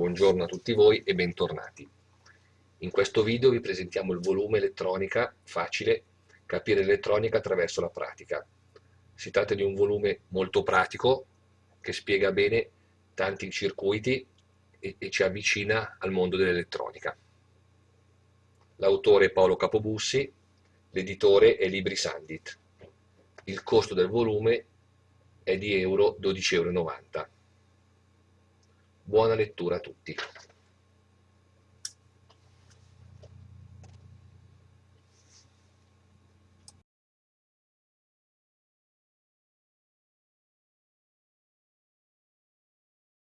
Buongiorno a tutti voi e bentornati. In questo video vi presentiamo il volume Elettronica Facile, capire l'elettronica attraverso la pratica. Si tratta di un volume molto pratico che spiega bene tanti circuiti e, e ci avvicina al mondo dell'elettronica. L'autore è Paolo Capobussi, l'editore è Libri Sandit. Il costo del volume è di euro 12,90 euro. Buona lettura a tutti.